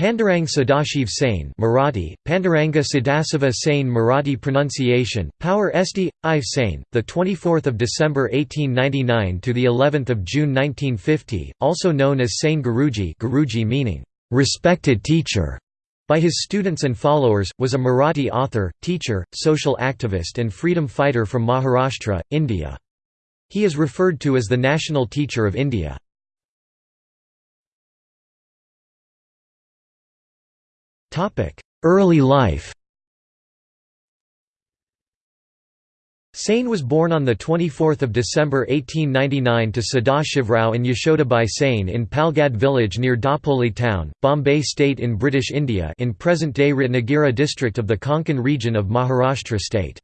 Pandurang Sadashiv Sane Marathi, Panduranga Sadasiva Sane Marathi pronunciation, Power Esti, Ive Sane, 24 December 1899 to the eleventh of June 1950, also known as Sane Guruji Guruji meaning, "...respected teacher", by his students and followers, was a Marathi author, teacher, social activist and freedom fighter from Maharashtra, India. He is referred to as the national teacher of India. Early life Sane was born on 24 December 1899 to Sadashivrao and Yashodabai Sane in Palgad village near Dapoli town, Bombay state in British India in present-day Ratnagiri district of the Konkan region of Maharashtra state.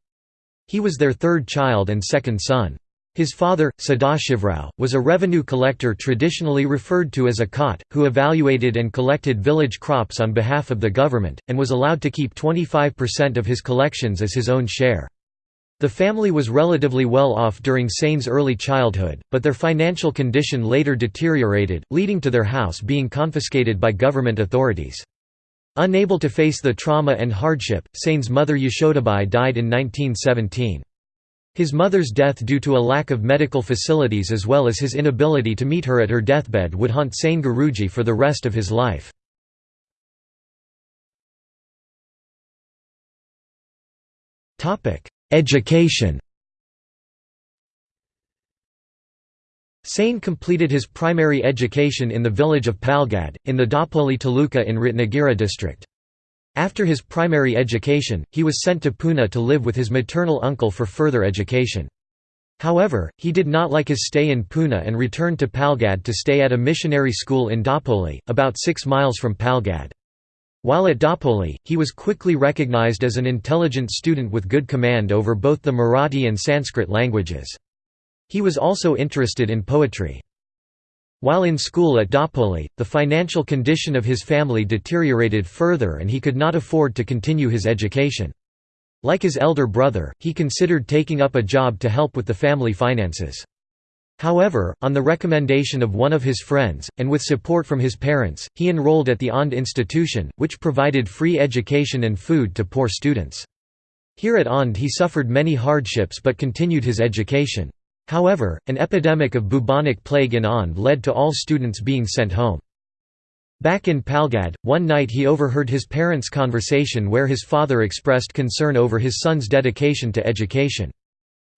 He was their third child and second son. His father, Sadashivrao, was a revenue collector traditionally referred to as a Khat, who evaluated and collected village crops on behalf of the government, and was allowed to keep 25% of his collections as his own share. The family was relatively well off during Sane's early childhood, but their financial condition later deteriorated, leading to their house being confiscated by government authorities. Unable to face the trauma and hardship, Sane's mother Yashodabai died in 1917. His mother's death due to a lack of medical facilities as well as his inability to meet her at her deathbed would haunt Sane Guruji for the rest of his life. Education Sane completed his primary education in the village of Palgad, in the Dapoli Taluka in Ratnagiri district. After his primary education, he was sent to Pune to live with his maternal uncle for further education. However, he did not like his stay in Pune and returned to Palgad to stay at a missionary school in Dapoli, about six miles from Palgad. While at Dapoli, he was quickly recognized as an intelligent student with good command over both the Marathi and Sanskrit languages. He was also interested in poetry. While in school at Dapoli, the financial condition of his family deteriorated further and he could not afford to continue his education. Like his elder brother, he considered taking up a job to help with the family finances. However, on the recommendation of one of his friends, and with support from his parents, he enrolled at the Aundh institution, which provided free education and food to poor students. Here at Aundh he suffered many hardships but continued his education. However, an epidemic of bubonic plague in Aundh led to all students being sent home. Back in Palgad, one night he overheard his parents' conversation where his father expressed concern over his son's dedication to education.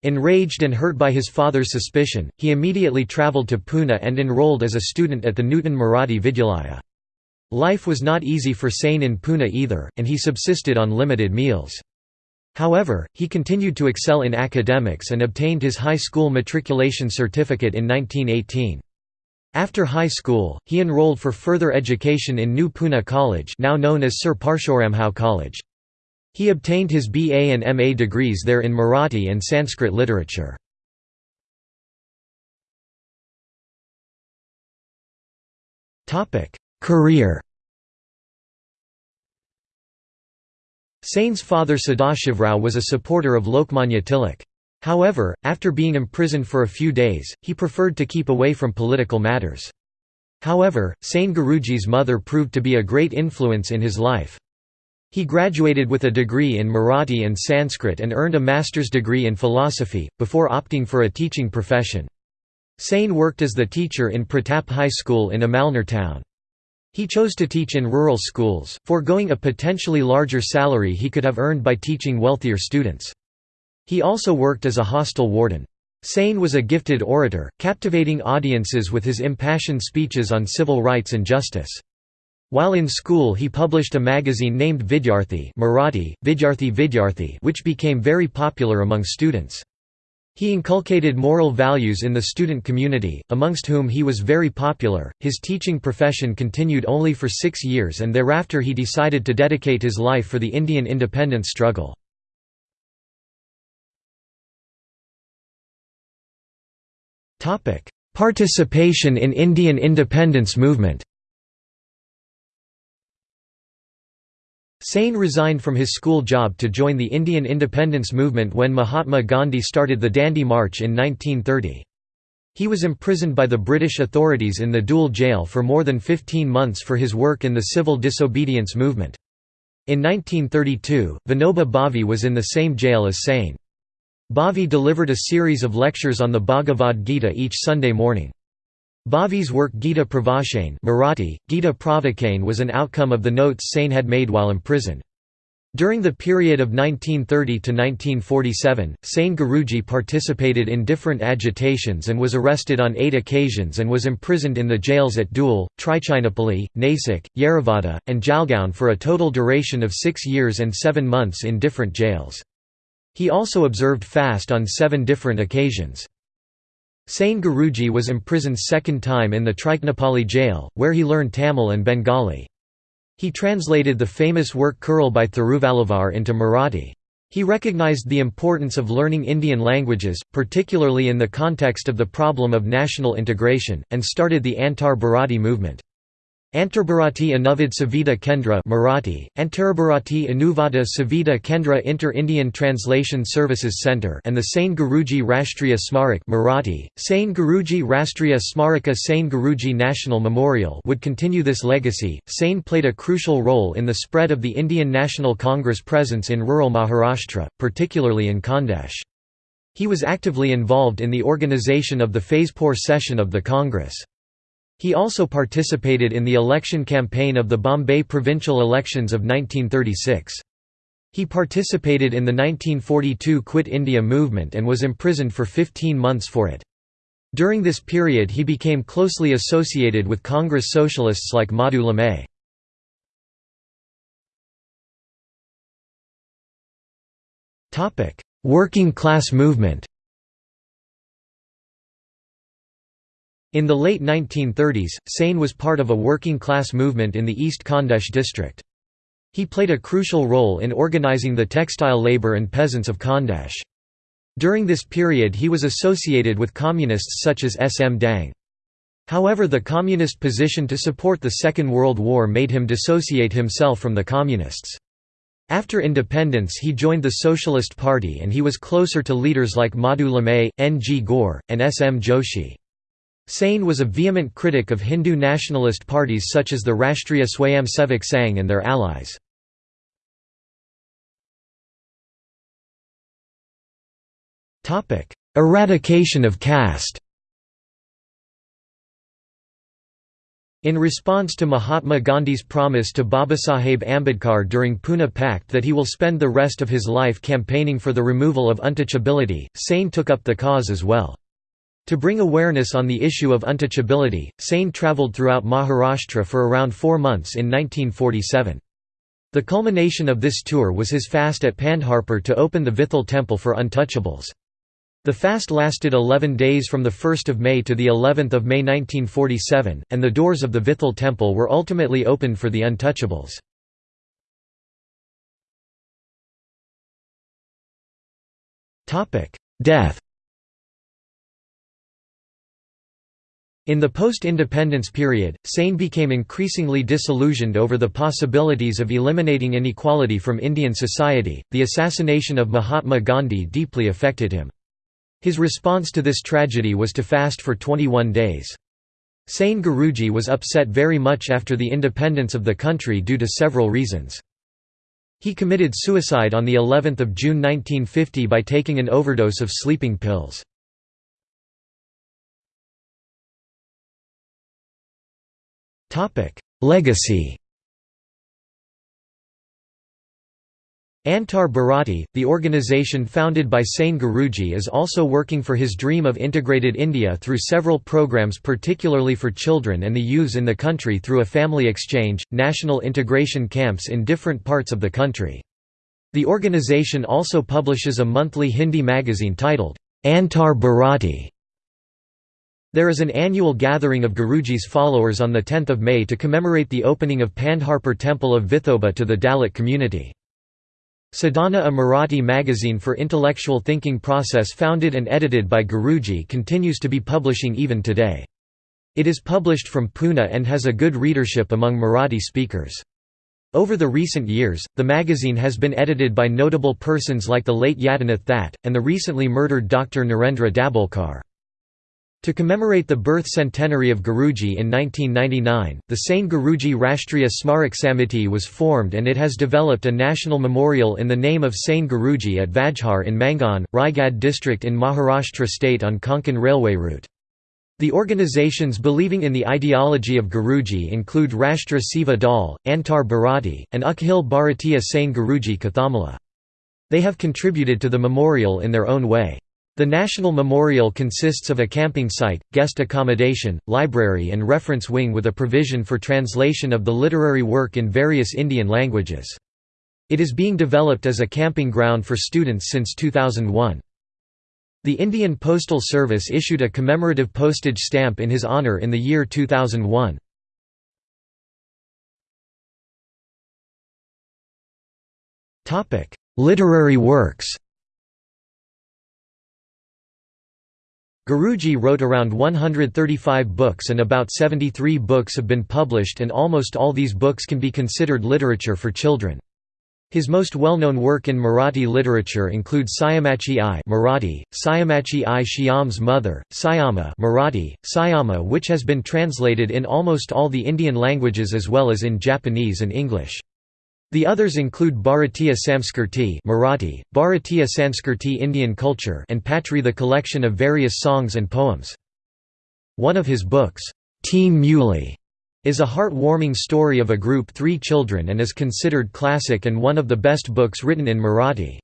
Enraged and hurt by his father's suspicion, he immediately travelled to Pune and enrolled as a student at the Nutan Marathi Vidyalaya. Life was not easy for Sane in Pune either, and he subsisted on limited meals. However, he continued to excel in academics and obtained his high school matriculation certificate in 1918. After high school, he enrolled for further education in New Pune College now known as Sir Parshuramrao College. He obtained his BA and MA degrees there in Marathi and Sanskrit literature. Career Sane's father Sadashivrao was a supporter of Lokmanya Tilak. However, after being imprisoned for a few days, he preferred to keep away from political matters. However, Sane Guruji's mother proved to be a great influence in his life. He graduated with a degree in Marathi and Sanskrit and earned a master's degree in philosophy, before opting for a teaching profession. Sane worked as the teacher in Pratap High School in Amalner town. He chose to teach in rural schools, foregoing a potentially larger salary he could have earned by teaching wealthier students. He also worked as a hostel warden. Sane was a gifted orator, captivating audiences with his impassioned speeches on civil rights and justice. While in school he published a magazine named Vidyarthi Marathi, Vidyarthi Vidyarthi which became very popular among students. He inculcated moral values in the student community, amongst whom he was very popular. His teaching profession continued only for six years and thereafter he decided to dedicate his life for the Indian independence struggle. Participation in Indian independence movement Sane resigned from his school job to join the Indian independence movement when Mahatma Gandhi started the Dandi March in 1930. He was imprisoned by the British authorities in the Dhule jail for more than 15 months for his work in the civil disobedience movement. In 1932, Vinoba Bhave was in the same jail as Sane. Bhave delivered a series of lectures on the Bhagavad Gita each Sunday morning. Bhave's work Gita Pravachan Marathi, Gita Pravachan was an outcome of the notes Sane had made while imprisoned. During the period of 1930 to 1947, Sane Guruji participated in different agitations and was arrested on eight occasions and was imprisoned in the jails at Dhule, Trichinopoli, Nasik, Yerevada, and Jalgaon for a total duration of six years and seven months in different jails. He also observed fast on seven different occasions. Sane Guruji was imprisoned second time in the Trichinopoli jail, where he learned Tamil and Bengali. He translated the famous work Kural by Thiruvalluvar into Marathi. He recognized the importance of learning Indian languages, particularly in the context of the problem of national integration, and started the Antar Bharati movement. Antarbharati Anuvad Suvidha Kendra Marathi, Antarbharati Anuvada Savita Kendra Inter-Indian Translation Services Center and the Sane Guruji Rashtriya Smarak Marathi, Sane Guruji Rastriya Smaraka Sane Guruji National Memorial would continue this legacy. Sane played a crucial role in the spread of the Indian National Congress presence in rural Maharashtra, particularly in Khandesh. He was actively involved in the organization of the Faizpur session of the Congress. He also participated in the election campaign of the Bombay provincial elections of 1936. He participated in the 1942 Quit India movement and was imprisoned for 15 months for it. During this period he became closely associated with Congress socialists like Madhu Limaye. Working class movement In the late 1930s, Sane was part of a working-class movement in the East Khandesh district. He played a crucial role in organizing the textile labor and peasants of Khandesh. During this period he was associated with communists such as S. M. Dang. However the communist position to support the Second World War made him dissociate himself from the communists. After independence he joined the Socialist Party and he was closer to leaders like Madhu Limaye, N. G. Gore, and S. M. Joshi. Sane was a vehement critic of Hindu nationalist parties such as the Rashtriya Swayamsevak Sangh and their allies. Eradication of caste In response to Mahatma Gandhi's promise to Babasaheb Ambedkar during Pune Pact that he will spend the rest of his life campaigning for the removal of untouchability, Sane took up the cause as well. To bring awareness on the issue of untouchability, Sane travelled throughout Maharashtra for around four months in 1947. The culmination of this tour was his fast at Pandharpur to open the Vithal temple for untouchables. The fast lasted 11 days from 1 May to of May 1947, and the doors of the Vithal temple were ultimately opened for the untouchables. Death In the post-independence period, Sane became increasingly disillusioned over the possibilities of eliminating inequality from Indian society. The assassination of Mahatma Gandhi deeply affected him. His response to this tragedy was to fast for 21 days. Sane Guruji was upset very much after the independence of the country due to several reasons. He committed suicide on the 11th of June 1950 by taking an overdose of sleeping pills. Legacy Antar Bharati, the organization founded by Sane Guruji is also working for his dream of integrated India through several programs particularly for children and the youths in the country through a family exchange, national integration camps in different parts of the country. The organization also publishes a monthly Hindi magazine titled, Antar Bharati, there is an annual gathering of Guruji's followers on 10 May to commemorate the opening of Pandharpur Temple of Vithoba to the Dalit community. Sadhana a Marathi magazine for intellectual thinking process founded and edited by Guruji continues to be publishing even today. It is published from Pune and has a good readership among Marathi speakers. Over the recent years, the magazine has been edited by notable persons like the late Yadinath That, and the recently murdered Dr. Narendra Dabholkar. To commemorate the birth centenary of Guruji in 1999, the Sane Guruji Rashtriya Smarak Samiti was formed and it has developed a national memorial in the name of Sane Guruji at Vajhar in Mangan, Raigad district in Maharashtra state on Konkan railway route. The organizations believing in the ideology of Guruji include Rashtra Seva Dal, Antar Bharati, and Akhil Bharatiya Sane Guruji Kathamala. They have contributed to the memorial in their own way. The National Memorial consists of a camping site, guest accommodation, library and reference wing with a provision for translation of the literary work in various Indian languages. It is being developed as a camping ground for students since 2001. The Indian Postal Service issued a commemorative postage stamp in his honour in the year 2001. Literary works Guruji wrote around 135 books and about 73 books have been published and almost all these books can be considered literature for children. His most well-known work in Marathi literature includes Sayamachi I Marathi, Sayamachi I Shyam's Mother, Sayama Marathi, Sayama which has been translated in almost all the Indian languages as well as in Japanese and English. The others include Bharatiya Samskirti Marathi, Bharatiya Sanskriti Indian culture and Patri the collection of various songs and poems. One of his books, Teen Muli, is a heart-warming story of a group three children and is considered classic and one of the best books written in Marathi.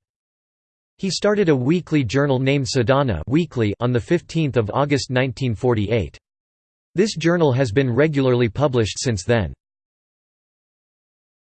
He started a weekly journal named Sadhana weekly on 15 August 1948. This journal has been regularly published since then.